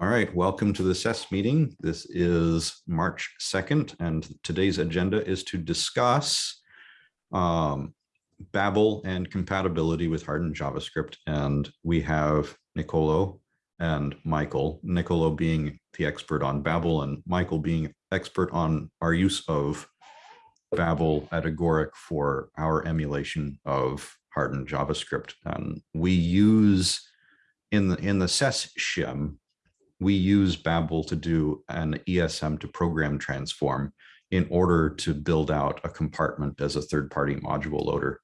All right, welcome to the SES meeting. This is March 2nd, and today's agenda is to discuss um, Babel and compatibility with hardened JavaScript. And we have Nicolo and Michael, Nicolo being the expert on Babel and Michael being expert on our use of Babel at Agoric for our emulation of hardened JavaScript. And we use in the in the SES shim, we use Babel to do an ESM to program transform in order to build out a compartment as a third-party module loader.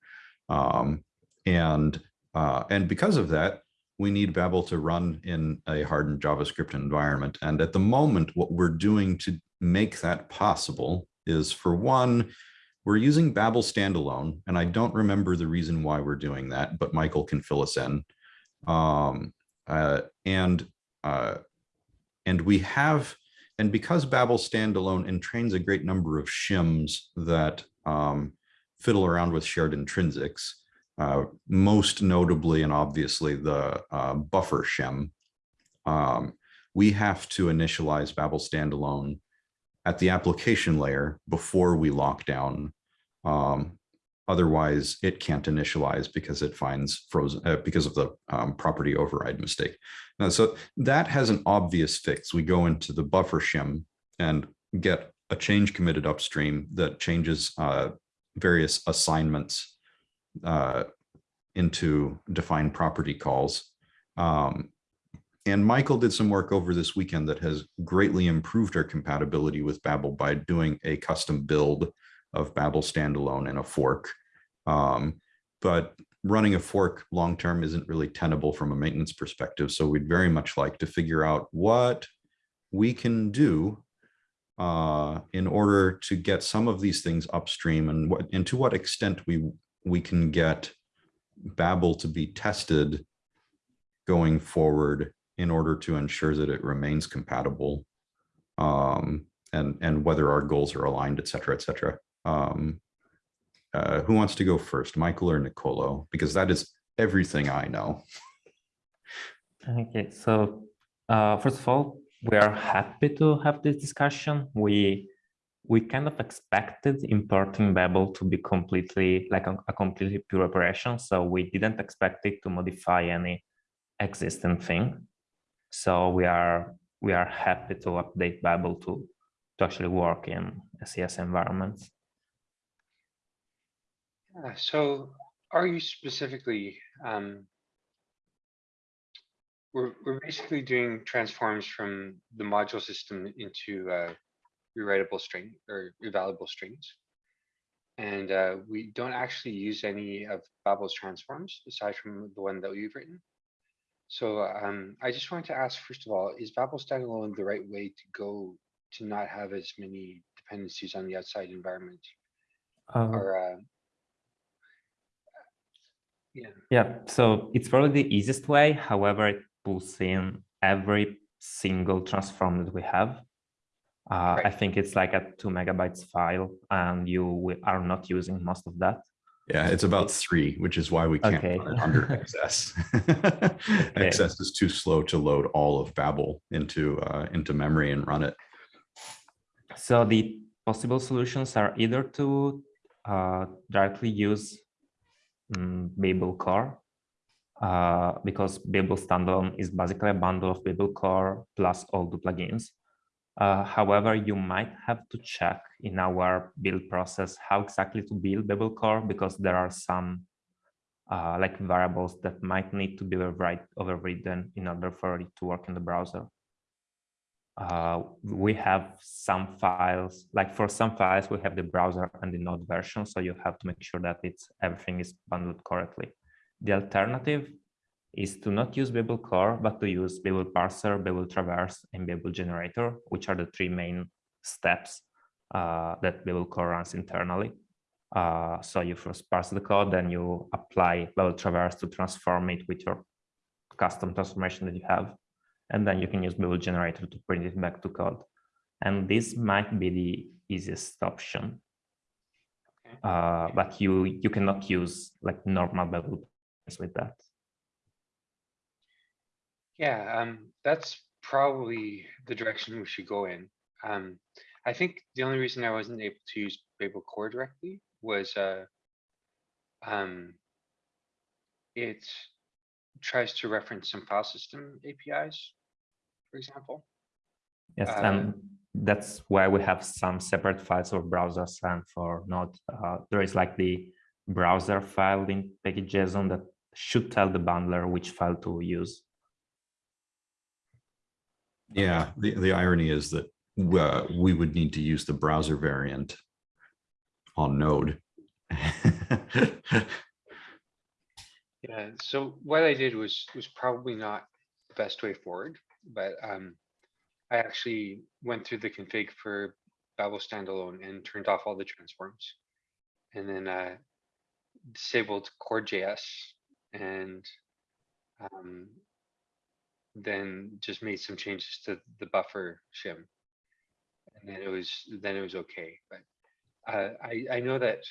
Um, and, uh, and because of that, we need Babel to run in a hardened JavaScript environment. And at the moment, what we're doing to make that possible is for one, we're using Babel standalone, and I don't remember the reason why we're doing that, but Michael can fill us in. Um, uh, and uh, and we have, and because Babel standalone entrains a great number of shims that um, fiddle around with shared intrinsics, uh, most notably and obviously the uh, buffer shim, um, we have to initialize Babel standalone at the application layer before we lock down. Um, otherwise, it can't initialize because it finds frozen uh, because of the um, property override mistake. Now, so that has an obvious fix. We go into the buffer shim and get a change committed upstream that changes uh, various assignments uh, into defineProperty calls. Um, and Michael did some work over this weekend that has greatly improved our compatibility with Babel by doing a custom build of Babel standalone and a fork. Um, but running a fork long term isn't really tenable from a maintenance perspective. So we'd very much like to figure out what we can do uh, in order to get some of these things upstream and what and to what extent we we can get Babel to be tested going forward in order to ensure that it remains compatible um, and and whether our goals are aligned, et cetera, et cetera. Um, uh, who wants to go first, Michael or Nicolo? Because that is everything I know. Okay, so uh, first of all, we are happy to have this discussion. We we kind of expected importing Babel to be completely like a, a completely pure operation, so we didn't expect it to modify any existing thing. So we are we are happy to update Babel to to actually work in a SES environments. Uh, so are you specifically, um, we're, we're basically doing transforms from the module system into uh, rewritable string or evaluable strings. And uh, we don't actually use any of Babel's transforms aside from the one that we've written. So um, I just wanted to ask, first of all, is Babel standalone the right way to go to not have as many dependencies on the outside environment? Uh, or uh, yeah. Yeah, so it's probably the easiest way. However, it pulls in every single transform that we have. Uh, Right. I think it's like a two megabytes file and you are not using most of that. Yeah, it's about three, which is why we can't Okay. run it under XS. XS is too slow to load all of Babel into uh, into memory and run it. So the possible solutions are either to uh, directly use um, Babel core, uh, because Babel standalone is basically a bundle of Babel core plus all the plugins. Uh, however, you might have to check in our build process how exactly to build Babel core because there are some uh, like variables that might need to be override, overridden in order for it to work in the browser. Uh, we have some files, like for some files, we have the browser and the node version, so you have to make sure that it's everything is bundled correctly. The alternative is to not use Babel core, but to use Babel parser, Babel traverse, and Babel generator, which are the three main steps uh, that Babel core runs internally. Uh, so you first parse the code, then you apply Babel traverse to transform it with your custom transformation that you have and then you can use Babel generator to print it back to code. And this might be the easiest option. Okay. Uh, but you you cannot use like normal Babel with that. Yeah, um, that's probably the direction we should go in. Um, I think the only reason I wasn't able to use Babel Core directly was, uh, um, it tries to reference some file system APIs, for example. Yes, Uh, and that's why we have some separate files for browsers and for Node. Uh, there is like the browser file in package.json that should tell the bundler which file to use. Yeah, the, the irony is that uh, we would need to use the browser variant on Node. Yeah, so what I did was, was probably not the best way forward, but, um, I actually went through the config for Babel standalone and turned off all the transforms. And then, uh, disabled core-js and, um, then just made some changes to the buffer shim. And then it was, then it was okay, but, uh, I, I know that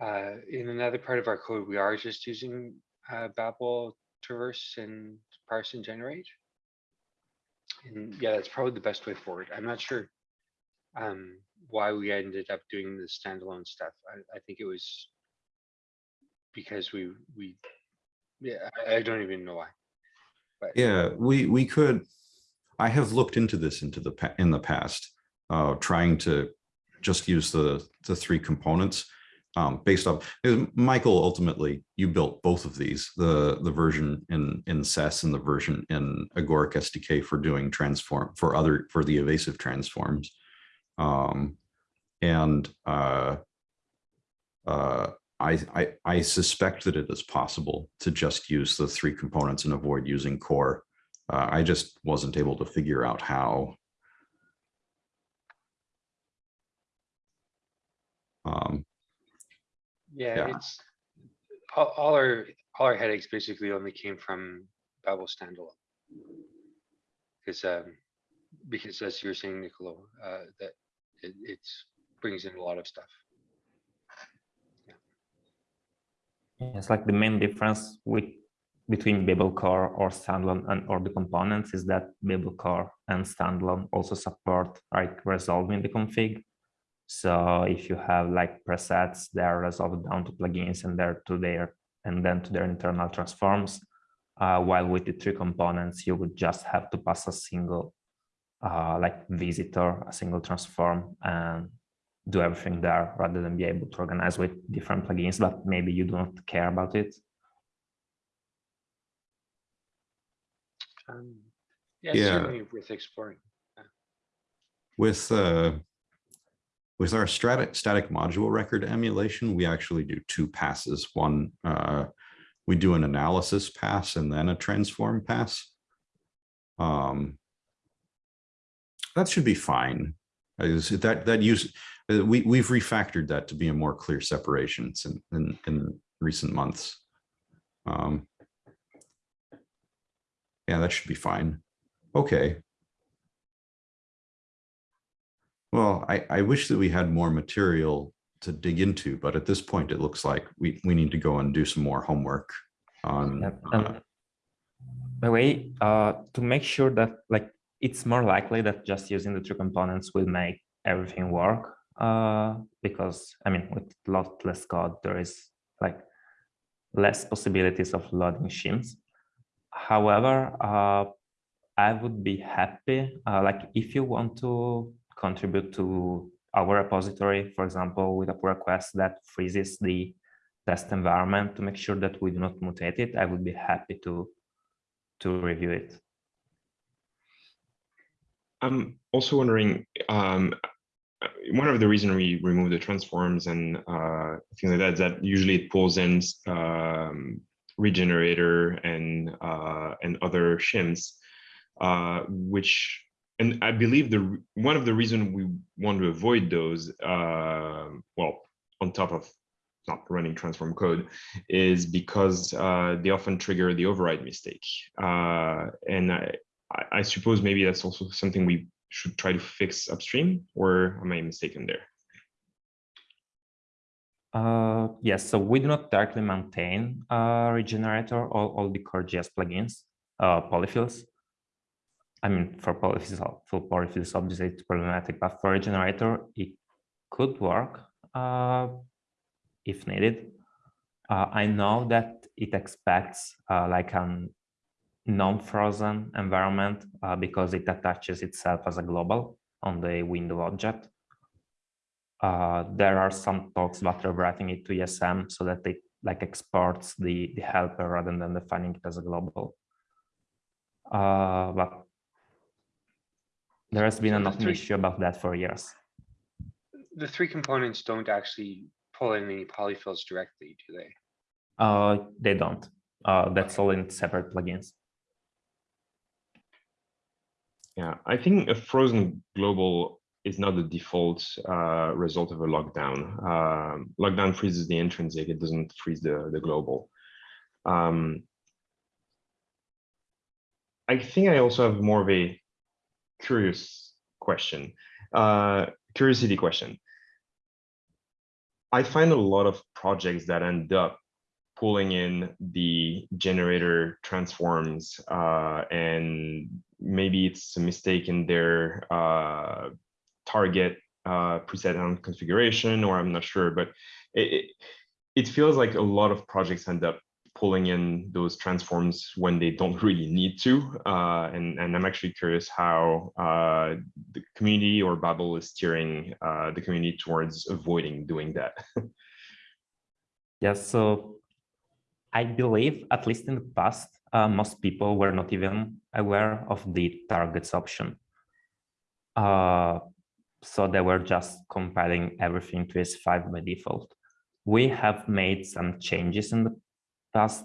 uh, in another part of our code, we are just using uh, Babel traverse and parse and generate. And yeah, that's probably the best way forward. I'm not sure um, why we ended up doing the standalone stuff. I, I think it was because we we yeah, I, I don't even know why. But Yeah, we, we could, I have looked into this into the, in the past, uh, trying to just use the, the three components. Um, based off, Michael, ultimately, you built both of these, the, the version in, in SES and the version in Agoric SDK for doing transform, for other, for the evasive transforms. Um, and, uh, uh, I, I, I suspect that it is possible to just use the three components and avoid using core. Uh, I just wasn't able to figure out how. Um, yeah, yeah. it's all, all our all our headaches basically only came from Babel standalone. Because um, because as you were saying, Nicolo, uh, that it it's brings in a lot of stuff. It's like the main difference with between Babel Core or standalone and or the components is that Babel Core and standalone also support like resolving the config. So if you have like presets, they are resolved down to plugins and they're to their and then to their internal transforms. Uh, while with the three components, you would just have to pass a single uh, like visitor, a single transform and do everything there rather than be able to organize with different plugins, but maybe you don't care about it. Um, yeah, it's Yeah. certainly worth exploring. with, uh, with our static, static module record emulation, we actually do two passes. One, uh, we do an analysis pass and then a transform pass. Um, that should be fine. That, that use, uh, we, we've refactored that to be a more clear separation in, in, in recent months. Um, yeah, that should be fine. Okay. Well, I, I wish that we had more material to dig into, but at this point, it looks like we, we need to go and do some more homework on. Yep, uh, by the way, uh, to make sure that like it's more likely that just using the two components will make everything work. Uh, because I mean, with a lot less code, there is like less possibilities of loading shims. However, uh, I would be happy, uh, like if you want to contribute to our repository, for example, with a pull request that freezes the test environment to make sure that we do not mutate it, I would be happy to to review it. I'm also wondering, um, one of the reasons we remove the transforms and uh, things like that is that usually it pulls in um, regenerator and uh, and other shims, uh, which and I believe the one of the reasons we want to avoid those, uh, well, on top of not running transform code, is because uh, they often trigger the override mistake, uh, and I, I, suppose maybe that's also something we should try to fix upstream, or am I mistaken there? Uh, yes, so we do not directly maintain uh, Regenerator or all the core JS plugins. uh, polyfills. I mean, for polyfills, for polyfills, obviously it's problematic, but for regenerator, it could work uh, if needed. Uh, I know that it expects uh, like a non-frozen environment uh, because it attaches itself as a global on the window object. Uh, there are some talks about rewriting it to ESM so that it like exports the, the helper rather than defining it as a global. Uh, but there has been So an open three- issue about that for years. The three components don't actually pull in any polyfills directly, do they? Uh, they don't. Uh, that's all in separate plugins. Yeah, I think a frozen global is not the default uh, result of a lockdown. Um, lockdown freezes the intrinsic, it doesn't freeze the, the global. Um, I think I also have more of a curious question, uh, curiosity question. I find a lot of projects that end up pulling in the generator transforms uh, and maybe it's a mistake in their uh, target uh, preset on configuration, or I'm not sure, but it, it, it feels like a lot of projects end up pulling in those transforms when they don't really need to. Uh, and, and I'm actually curious how uh, the community or Babel is steering uh, the community towards avoiding doing that. Yes, so I believe, at least in the past, uh, most people were not even aware of the targets option. Uh, so they were just compiling everything to ES5 by default. We have made some changes in the past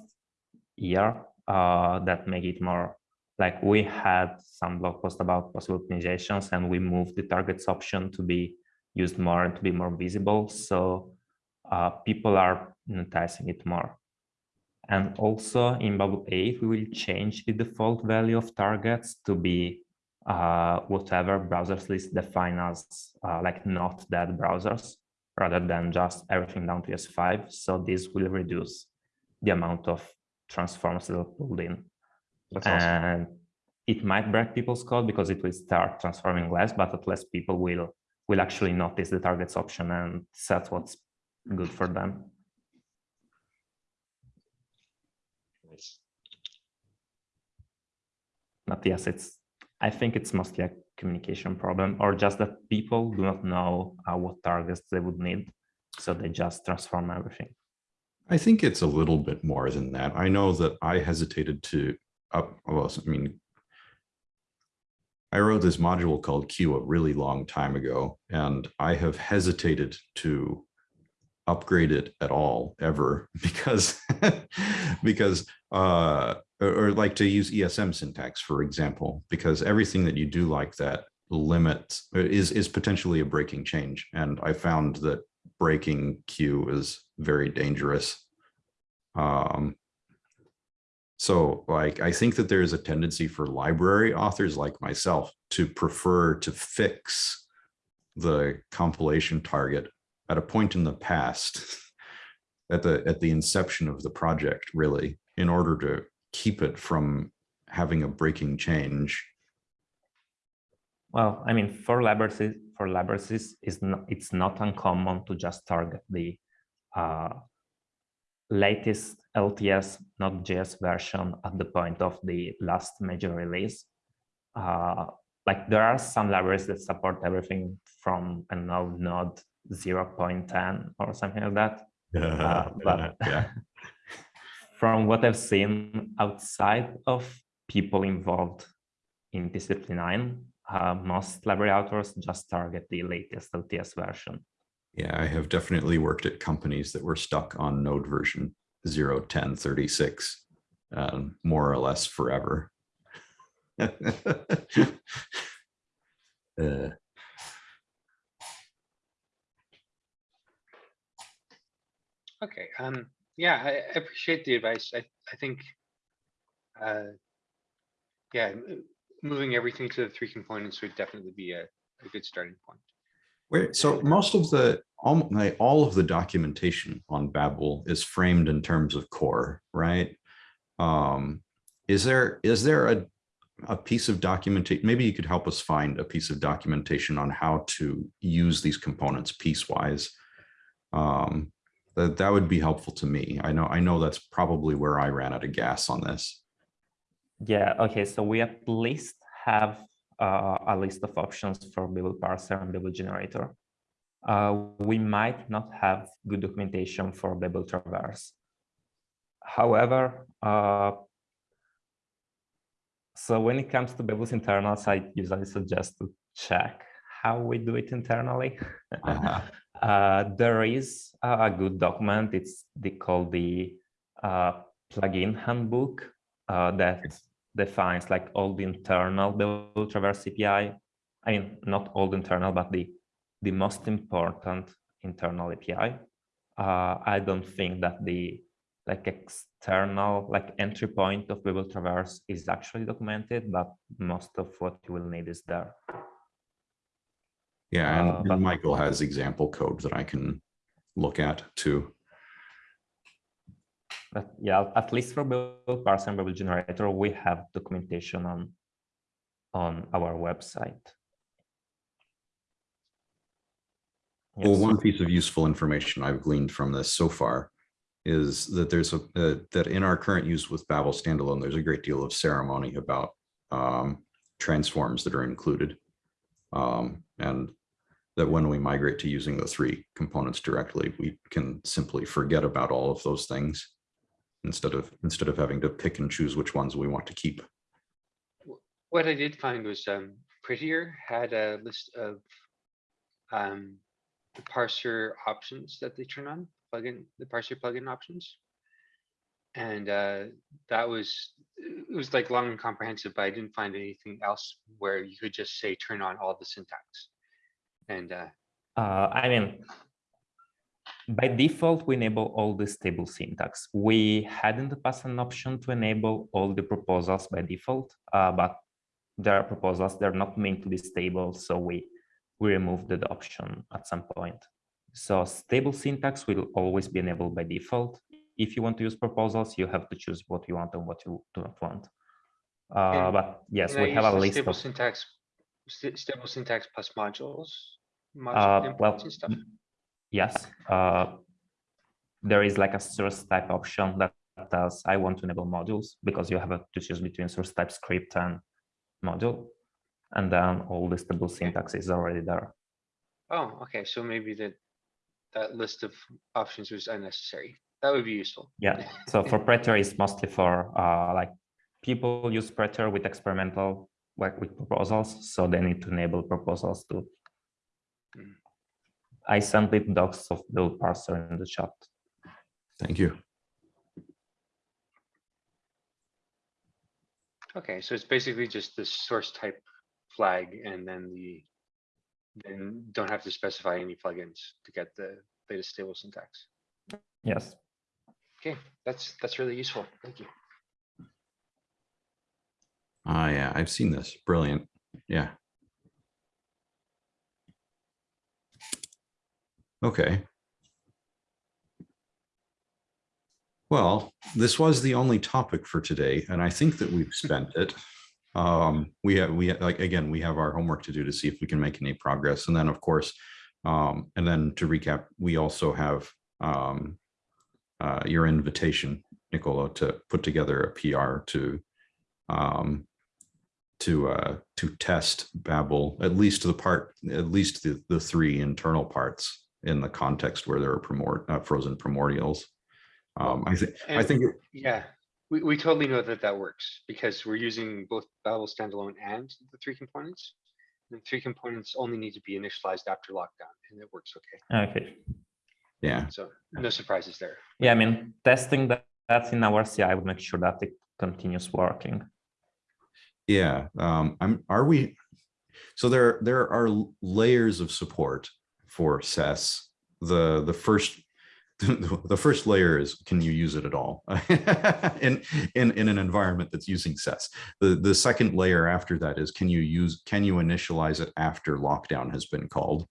year uh, that make it more like we had some blog post about possible optimizations and we moved the targets option to be used more and to be more visible. So uh, people are noticing it more. And also in Babel 8, we will change the default value of targets to be uh, whatever browserslist define as uh, like not dead browsers, rather than just everything down to ES5. So this will reduce the amount of transforms that are pulled in. That's awesome. And it might break people's code because it will start transforming less, but at least people will will actually notice the targets option and set what's good for them. Nice. But yes, it's I think it's mostly a communication problem or just that people do not know uh, what targets they would need. So they just transform everything. I think it's a little bit more than that. I know that I hesitated to up, well, I mean, I wrote this module called Q a really long time ago, and I have hesitated to upgrade it at all ever because because uh or, or like to use ESM syntax, for example, because everything that you do like that limits is is potentially a breaking change. And I found that breaking Q is very dangerous. Um, so like, I think that there is a tendency for library authors like myself to prefer to fix the compilation target at a point in the past, at the at the inception of the project, really, in order to keep it from having a breaking change. Well, I mean, for libraries, for libraries, is not it's not uncommon to just target the uh, latest LTS Node.js version at the point of the last major release. Uh, like there are some libraries that support everything from a node node 0.10 or something like that. Uh, but yeah. from what I've seen outside of people involved in TC39, uh, most library authors just target the latest LTS version. Yeah, I have definitely worked at companies that were stuck on node version 01036, um, more or less forever. uh, Okay, um, yeah, I I appreciate the advice. I, I think. Uh, yeah, moving everything to the three components would definitely be a, a good starting point. Where, so most of the, all, of the documentation on Babel is framed in terms of core, right? Um, is there, is there a, a piece of documentation, maybe you could help us find a piece of documentation on how to use these components piecewise? Um, that, that would be helpful to me. I know, I know that's probably where I ran out of gas on this. Yeah, okay, so we at least have a list of options for Babel parser and Babel generator. Uh, we might not have good documentation for Babel traverse. However, uh, so when it comes to Babel's internals, I usually suggest to check how we do it internally. Uh-huh. Uh, there is a good document. It's called the uh, plugin handbook uh, that defines like all the internal Babel Traverse API. I mean, not all the internal, but the the most important internal API. Uh, I don't think that the like external like entry point of Babel Traverse is actually documented, but most of what you will need is there. Yeah, Uh, and- but- and Michael has example code that I can look at too. But yeah, at least for Babel parser and Babel generator, we have documentation on on our website. Well, one piece of useful information I've gleaned from this so far is that there's a, uh, that in our current use with Babel standalone, there's a great deal of ceremony about um, transforms that are included. Um, and that when we migrate to using the three components directly, we can simply forget about all of those things instead of, instead of having to pick and choose which ones we want to keep. What I did find was um, Prettier had a list of um, the parser options that they turn on, plugin, the parser plugin options. And uh, that was, it was like long and comprehensive, but I didn't find anything else where you could just say, turn on all the syntax. And uh, Uh, I mean, by default, we enable all the stable syntax. We had in the past an option to enable all the proposals by default, uh, but there are proposals, they're not meant to be stable, so we, we removed the option at some point. So stable syntax will always be enabled by default. If you want to use proposals, you have to choose what you want and what you do not want. Uh, but yes, we have a list stable of syntax, sta- stable syntax plus modules. Uh, well, stuff. Yes, uh, there is like a source type option that tells I want to enable modules because you have a- to choose between source type script and module. And then all the stable syntax is already there. Oh, okay, so maybe that, that list of options was unnecessary. That would be useful. Yeah, so for Prettier is mostly for uh, like people use Prettier with experimental like with proposals, so they need to enable proposals too. Mm. I sent it docs of Babel parser in the chat. Thank you. Okay, so it's basically just the source type flag and then the, then don't have to specify any plugins to get the latest stable syntax. Yes. Okay, that's, that's really useful. Thank you. Ah, yeah, I've seen this. Brilliant. Yeah. Okay. Well, this was the only topic for today, and I think that we've spent it. Um, we have, we, like, again, we have our homework to do to see if we can make any progress. And then, of course, um, and then to recap, we also have um, uh, your invitation, Nicola, to put together a PR to um, to uh, to test Babel, at least the part, at least the, the three internal parts in the context where there are primor uh, frozen primordials. Um, I think, I think, it- Yeah, we, we totally know that that works because we're using both Babel standalone and the three components. The three components only need to be initialized after lockdown and it works okay. Okay. yeah, So no surprises there. Yeah, I mean, testing that, that in our CI would make sure that it continues working. yeah. Um, I'm, are we, so there, there are layers of support for SES. The, the first, the first layer is, can you use it at all? In, in, in an environment that's using SES. The, the second layer after that is, can you use, can you initialize it after lockdown has been called?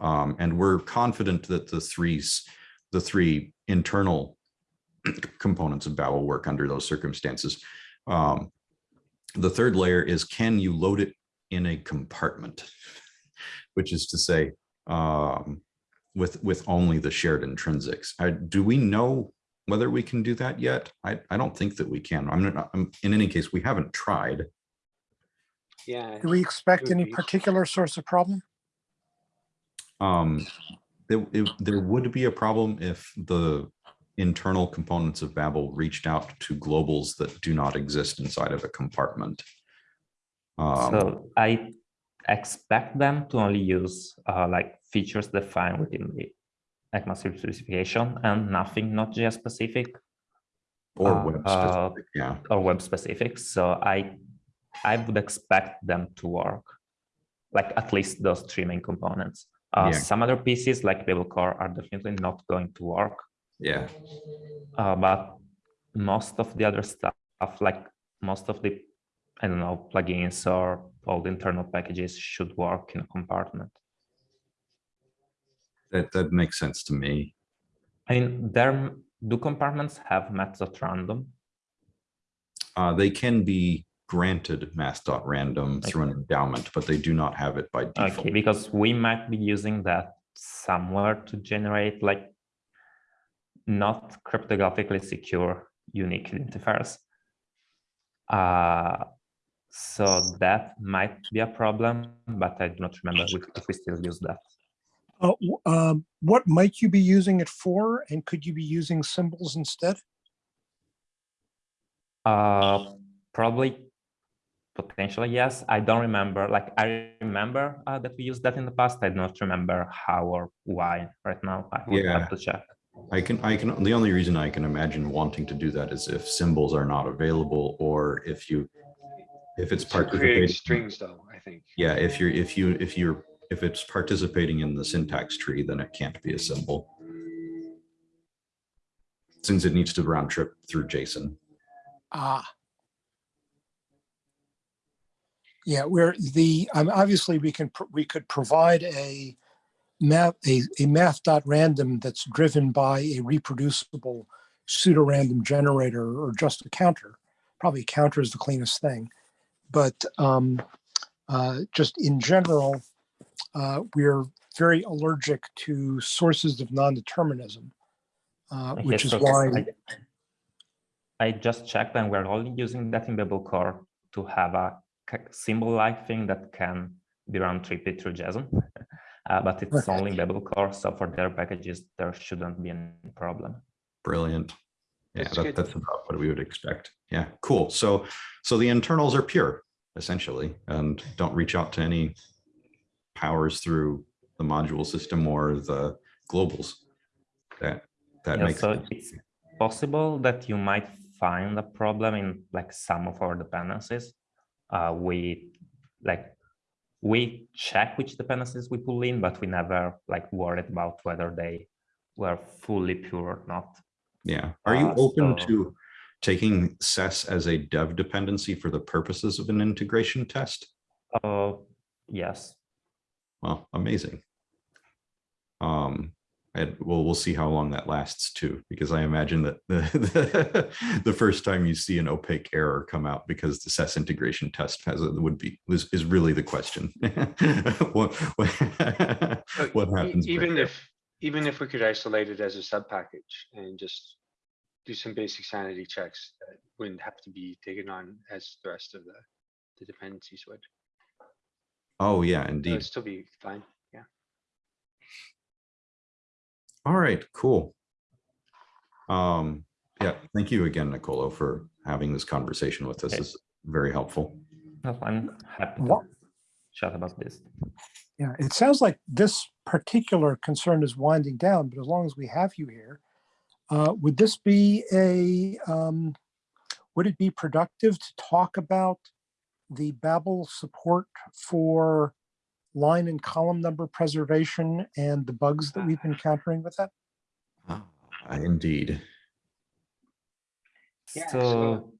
Um, and we're confident that the threes, the three internal components of Babel work under those circumstances. Um, the third layer is can you load it in a compartment? Which is to say, um, with with only the shared intrinsics. Uh, do we know whether we can do that yet? I, I don't think that we can. I'm not, I'm, in any case, we haven't tried. Yeah. Do we expect any be- particular source of problem? Um, there, it- there would be a problem if the internal components of Babel reached out to globals that do not exist inside of a compartment. Um, So I expect them to only use uh, like features defined within the ECMAScript specification and nothing not JS specific or uh, web uh, specific, yeah. or web specific. So I I would expect them to work, like at least those three main components. Uh, Yeah. Some other pieces like Babel Core are definitely not going to work, Yeah, uh, but most of the other stuff, like most of the, I don't know, plugins or all the internal packages should work in a compartment. that, that makes sense to me. I mean, there do compartments have math.random? Uh, they can be granted math.random through an endowment, but they do not have it by default. Okay, because we might be using that somewhere to generate like not cryptographically secure unique identifiers. Uh, so that might be a problem, but I do not remember if if we still use that. Uh, um, What might you be using it for? And could you be using symbols instead? Uh, probably potentially yes. I don't remember. Like I remember uh, that we used that in the past. I do not remember how or why right now. I would Yeah. have to check. I can, I can, the only reason I can imagine wanting to do that is if symbols are not available or if you, if it's To creating participating. strings though, I think. Yeah, if you're, if you, if you're, if it's participating in the syntax tree, then it can't be a symbol. Since it needs to round trip through JSON. Ah. Yeah, where the, um, obviously we can, pr- we could provide a math, a, a math dot random that's driven by a reproducible pseudo-random generator or just a counter. Probably counter is the cleanest thing. But um, uh, just in general, uh, we're very allergic to sources of non-determinism, uh, Okay, which is so why. I, I just checked and we're only using that in Babel Core to have a symbol-like thing that can be round tripped through JSON. Uh, but it's Okay. only Babel Core, so for their packages, there shouldn't be any problem. Brilliant. Yeah, That's that, that's about what we would expect. Yeah, cool. So, so the internals are pure essentially, and don't reach out to any powers through the module system or the globals. That, that Yeah, makes so sense. it's possible that you might find a problem in like some of our dependencies. Uh, we like we check which dependencies we pull in, but we never like worried about whether they were fully pure or not. Yeah. Are you Uh, open so- to taking SES as a dev dependency for the purposes of an integration test? Uh, yes. Well, amazing. Um, and we'll, we'll see how long that lasts too, because I imagine that the, the, the first time you see an opaque error come out because the SES integration test has, a- would be, is, is really the question. What, what, what happens? Even if, even if we could isolate it as a sub package and just do some basic sanity checks that wouldn't have to be taken on as the rest of the, the dependencies would. Oh, yeah, indeed. It'd still be fine. Yeah. All right, cool. Um, yeah, thank you again, Nicolo, for having this conversation with us. Okay. This is very helpful. No, I'm happy to What- chat about this. Yeah, it sounds like this particular concern is winding down, but as long as we have you here, uh, would this be a, um, would it be productive to talk about the Babel support for line and column number preservation and the bugs that we've been encountering with that? Ah, Indeed. Yeah, So, so-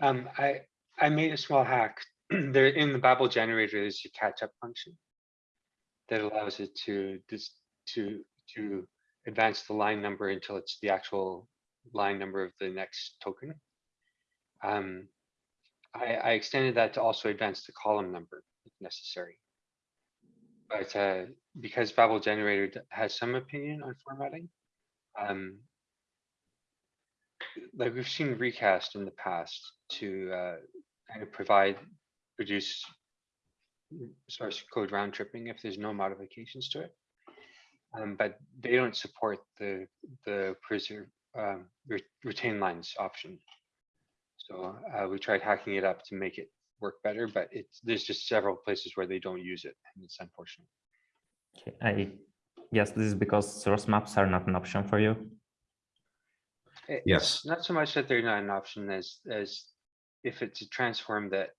Um, I, I made a small hack. There, in the Babel generator, there's a catch-up function that allows it to, this, to, to advance the line number until it's the actual line number of the next token. Um, I, I extended that to also advance the column number if necessary. But uh, because Babel generator has some opinion on formatting, um, like we've seen recast in the past to uh, kind of provide, produce source code round tripping if there's no modifications to it. Um, but they don't support the the preserve um, re- retain lines option. So uh, we tried hacking it up to make it work better, but it's there's just several places where they don't use it, and it's unfortunate. Okay, I guess this is because source maps are not an option for you. It- Yes. Not so much that they're not an option as as if it's a transform that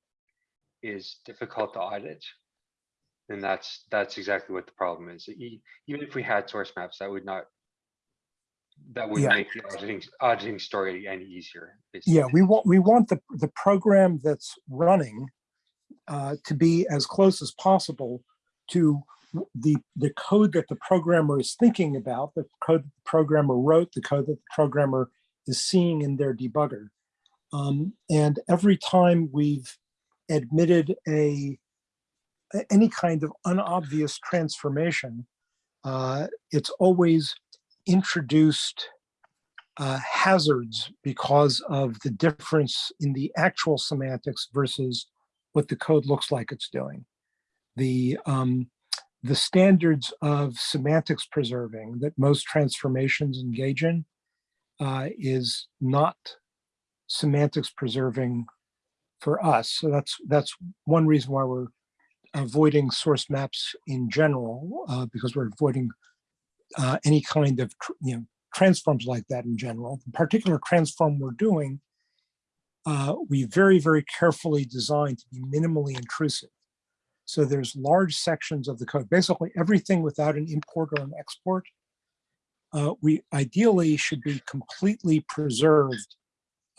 is difficult to audit. Then that's that's exactly what the problem is. E- Even if we had source maps, that would not. That would Yeah. make the auditing auditing story any easier. Yeah, we want, we want the, the program that's running uh, to be as close as possible to the, the code that the programmer is thinking about, the code that the programmer wrote, the code that the programmer is seeing in their debugger. Um, And every time we've admitted a, any kind of unobvious transformation, uh, it's always introduced uh, hazards because of the difference in the actual semantics versus what the code looks like it's doing. The, um, the standards of semantics preserving that most transformations engage in uh, is not semantics preserving for us. So that's, that's one reason why we're avoiding source maps in general, uh, because we're avoiding uh, any kind of, you know, transforms like that in general. The particular transform we're doing, uh, we very, very carefully designed to be minimally intrusive. So there's large sections of the code, basically everything without an import or an export. Uh, we ideally should be completely preserved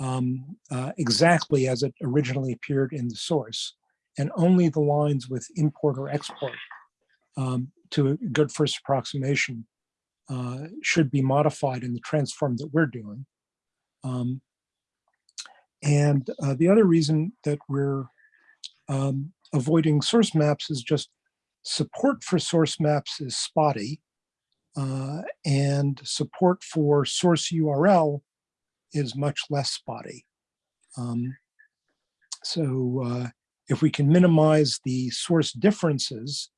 um, uh, exactly as it originally appeared in the source, and only the lines with import or export um, to a good first approximation uh, should be modified in the transform that we're doing. Um, and uh, the other reason that we're um, avoiding source maps is just support for source maps is spotty. uh, and support for source URL is much less spotty. Um, so uh, if we can minimize the source differences,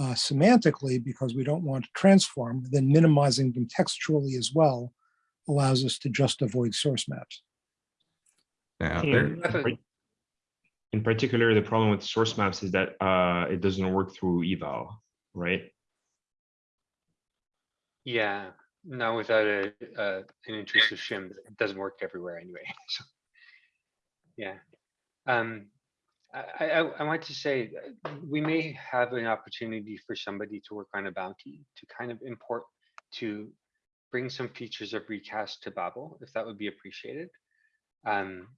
uh, semantically because we don't want to transform, then minimizing them textually as well allows us to just avoid source maps. Yeah, In- there, in par- In particular, the problem with source maps is that uh, it doesn't work through eval, right? Yeah, no, without a, an intrusive shim, it doesn't work everywhere anyway. So, yeah. Um, I, I, I want to say, we may have an opportunity for somebody to work on a bounty to kind of import, to bring some features of recast to Babel, if that would be appreciated. Um,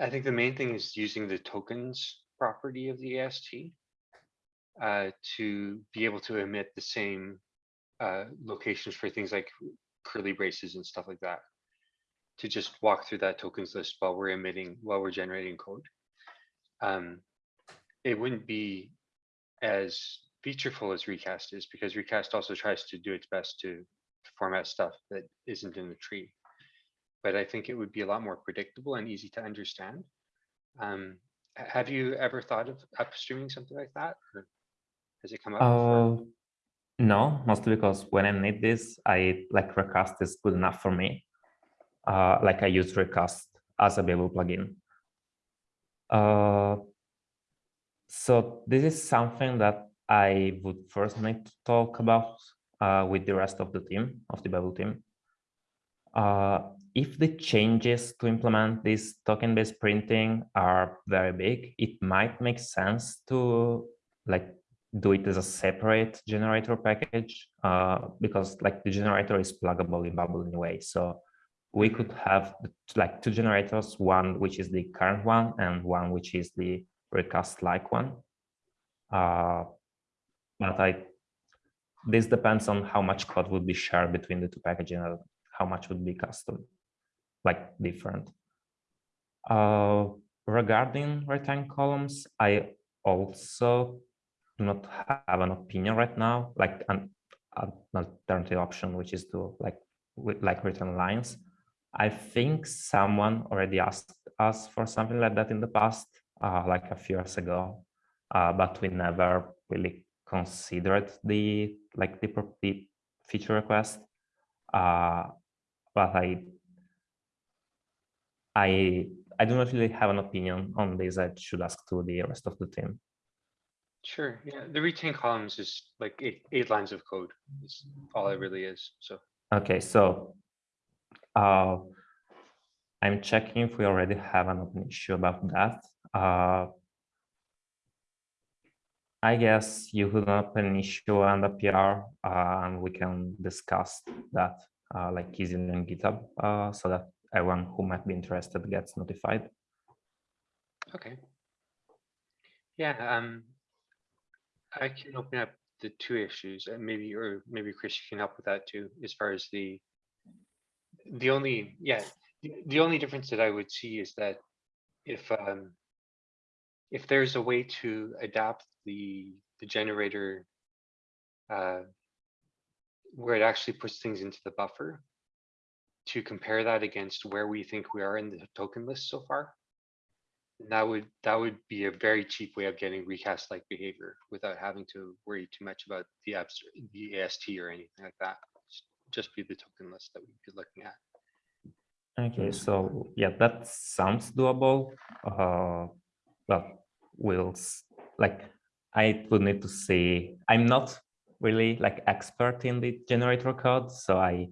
I think the main thing is using the tokens property of the AST uh, to be able to emit the same uh, locations for things like curly braces and stuff like that. To just walk through that tokens list while we're emitting, while we're generating code. Um, it wouldn't be as featureful as recast is because recast also tries to do its best to format stuff that isn't in the tree. But I think it would be a lot more predictable and easy to understand. Um, have you ever thought of upstreaming something like that? or Has it come up? Uh, no, mostly because when I need this, I like Recast is good enough for me. Uh, like I use Recast as a Babel plugin. Uh, so this is something that I would first need to talk about uh, with the rest of the team, of the Babel team. Uh, if the changes to implement this token-based printing are very big, it might make sense to like do it as a separate generator package uh, because like the generator is pluggable in Babel anyway. So we could have like two generators, one which is the current one and one which is the recast like one. Uh, but I, this depends on how much code would be shared between the two packages and how much would be custom, like different. Uh, regarding return columns, I also do not have an opinion right now, like an, an alternative option, which is to like like retain lines. I think someone already asked us for something like that in the past, uh, like a few years ago, uh, but we never really considered the like the, the feature request. Uh, but I, I, I do not really have an opinion on this. I should ask to the rest of the team. Sure, yeah, the retain columns is like eight, eight lines of code. Is all it really is, so. Okay, so uh, I'm checking if we already have an open issue about that. Uh, I guess you could open an issue and a PR, uh, and we can discuss that uh, like easily on GitHub uh, so that everyone who might be interested gets notified. Okay. Yeah, um, I can open up the two issues and maybe, or maybe Chris, you can help with that too, as far as the. The only, yeah, the, the only difference that I would see is that if, um. If there's a way to adapt the, the generator. Uh. Where it actually puts things into the buffer. To compare that against where we think we are in the token list so far. That would, that would be a very cheap way of getting recast like behavior without having to worry too much about the abs, the AST or anything like that. Just- be the token list that we'd be looking at. Okay, so yeah, that sounds doable. Uh, but we'll like I would need to see. I'm not really like expert in the generator code, so I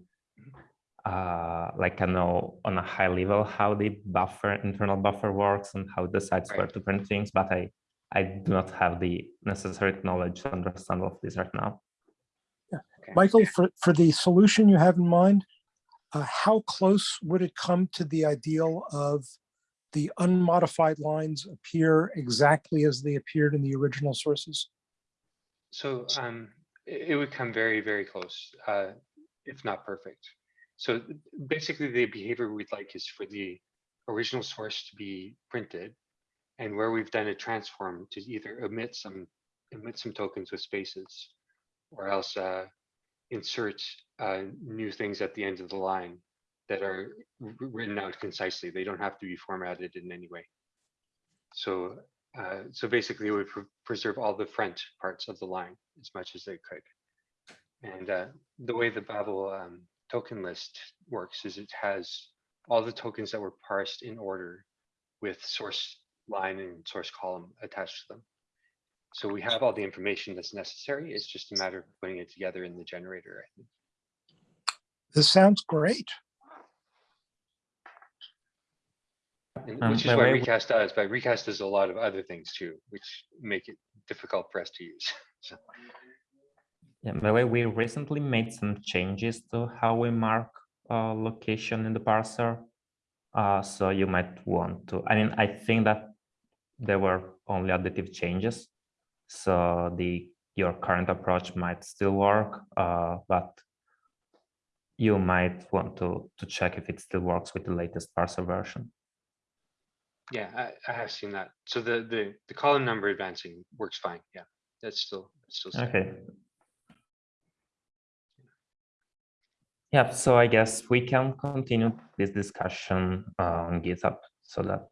uh like I know on a high level how the buffer internal buffer works and how it decides where Right. to print things, but I I do not have the necessary knowledge to understand all of this right now. Okay. Michael, for, for the solution you have in mind, uh, how close would it come to the ideal of the unmodified lines appear exactly as they appeared in the original sources? So um, it, it would come very, very close, uh, if not perfect. So basically the behavior we'd like is for the original source to be printed. And where we've done a transform to either omit some, omit some tokens with spaces. Or else uh, insert uh, new things at the end of the line that are written out concisely. They don't have to be formatted in any way. So uh, so basically pre- preserve all the front parts of the line as much as they could. And uh, the way the Babel um, token list works is it has all the tokens that were parsed in order with source line and source column attached to them. So we have all the information that's necessary. It's just a matter of putting it together in the generator. I think. This sounds great. And Um, which is why way- recast does, but recast does a lot of other things too, which make it difficult for us to use. So, Yeah, by the way, we recently made some changes to how we mark uh, location in the parser. Uh, so you might want to, I mean, I think that there were only additive changes. So the your current approach might still work, uh, but you might want to, to check if it still works with the latest parser version. Yeah, I, I have seen that. So the, the, the column number advancing works fine. Yeah, that's still, that's still. Okay. Yeah, so I guess we can continue this discussion uh, on GitHub so that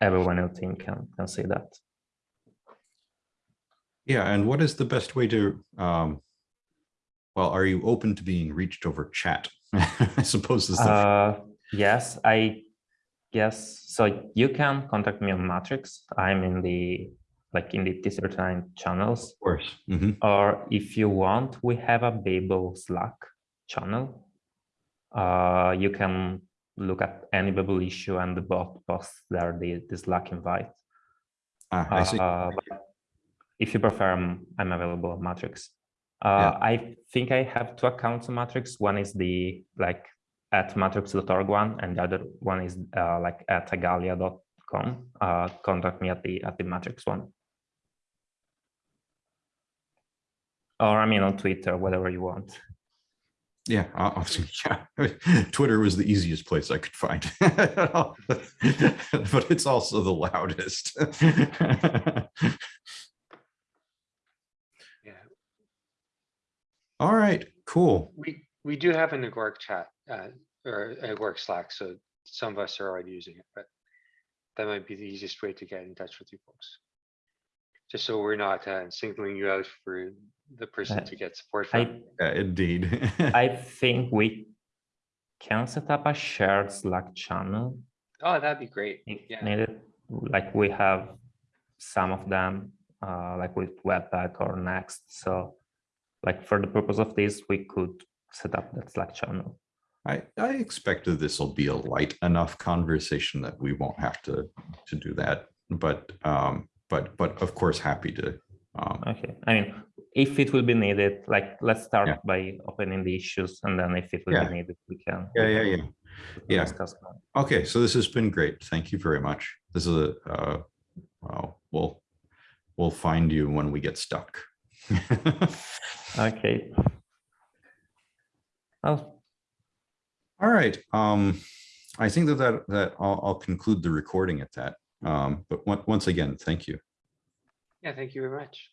everyone else team can, can see that. Yeah, and what is the best way to, um, well, are you open to being reached over chat? I suppose is the, Uh, yes, I guess, so you can contact me on Matrix. I'm in the, like in the TC39 channels. of course. Mhm. Or if you want, we have a Babel Slack channel. Uh, you can look at any Babel issue and the bot posts there the, the Slack invite. Ah, I see. Uh, if you prefer, I'm, I'm available on Matrix. Uh, Yeah. I think I have two accounts on Matrix. One is the like at matrix.org one, and the other one is uh, like at igalia.com. Uh, contact me at the at the Matrix one. Or I mean on Twitter, whatever you want. Yeah, I- I'll- yeah. Twitter was the easiest place I could find. But it's also the loudest. Yeah, All right, cool. we, we do have an Agoric chat, uh, or Agoric Slack, so some of us are already using it, but that might be the easiest way to get in touch with you folks. Just so we're not uh, singling you out for the person Uh, to get support from. I Yeah, Indeed. I think we can set up a shared Slack channel Oh, that'd be great. if Yeah. needed. Like we have some of them, uh, like with Webpack or Next. So, like for the purpose of this, we could set up that Slack channel. I, I expected this will be a light enough conversation that we won't have to, to do that. But, um, but, but of course, happy to. Um, Okay. I mean, if it will be needed, like let's start Yeah. by opening the issues, and then if it will Yeah. be needed, we can. Yeah, yeah, yeah. Yeah. Discuss. Okay, so this has been great. Thank you very much. This is a, uh, well, we'll, we'll find you when we get stuck. Okay. Well, All right, um, I think that that, that I'll, I'll conclude the recording at that. Um, but once again, thank you. Yeah, thank you very much.